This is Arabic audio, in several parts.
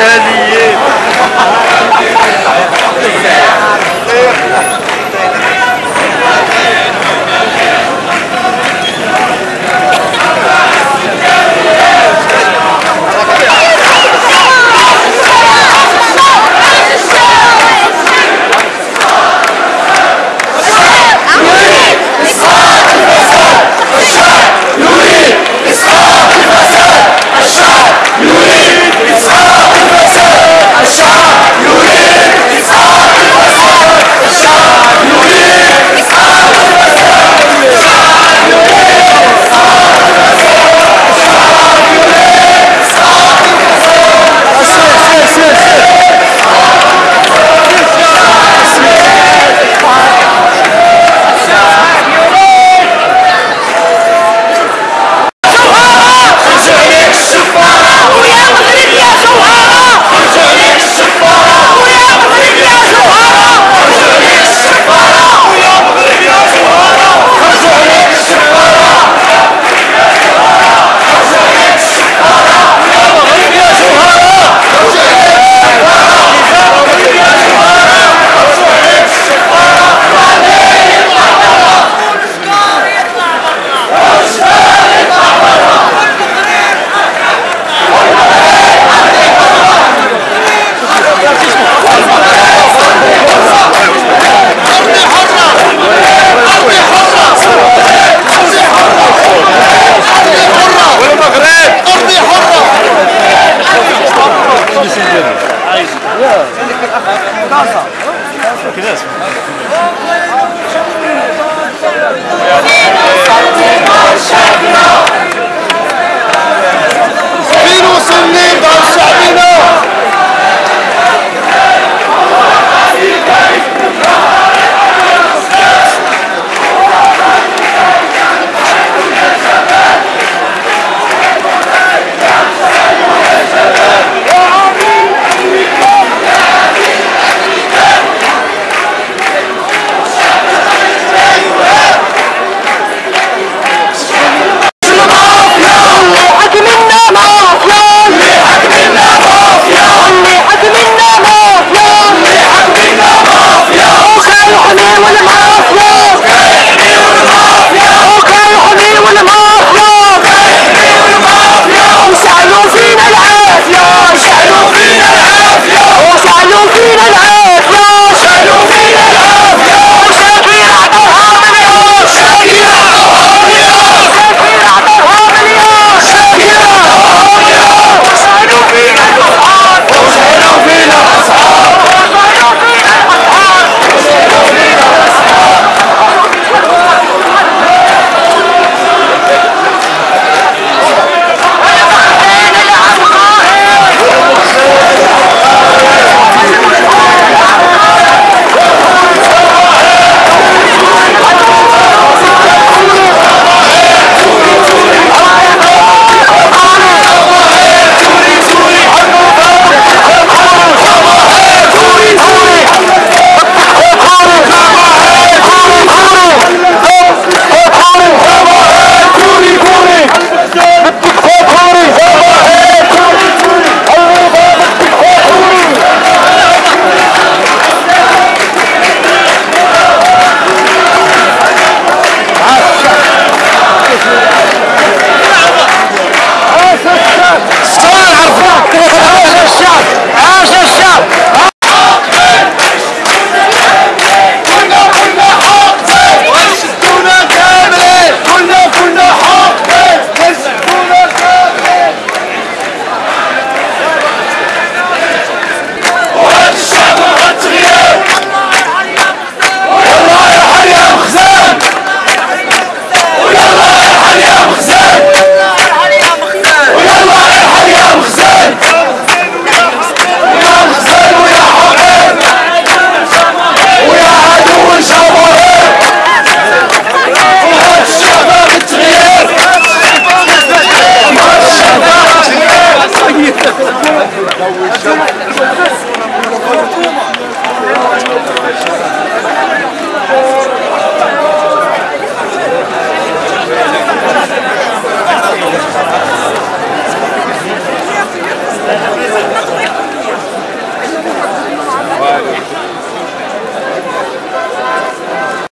Yeah. this is good. Yeah. Gaza. Look at this. فين وصلنا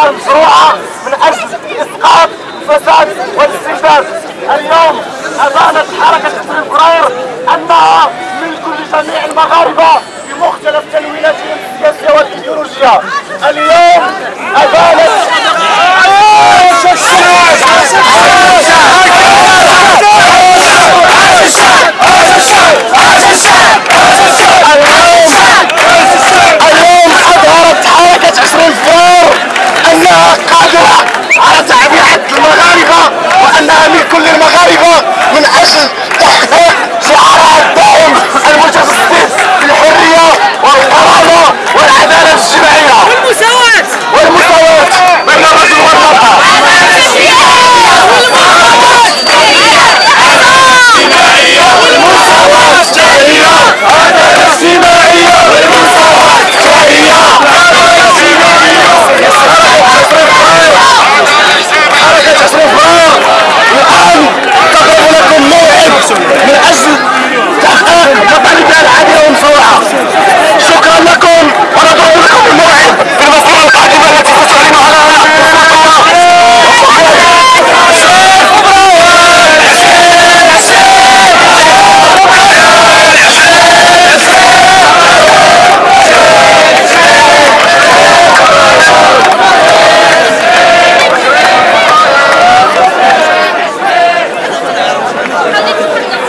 مشروعة من أجل إسقاط الفساد والاستفزاز اليوم أبانت حركة تسليم كراير أنها ملك لجميع المغاربة بمختلف تلويناتهم السياسية والإيديولوجية. اليوم أبانت عاش الشعب عاش الشعب عاش الشعب عاش الشعب عاش الشعب عاش الشعب 사진 찍는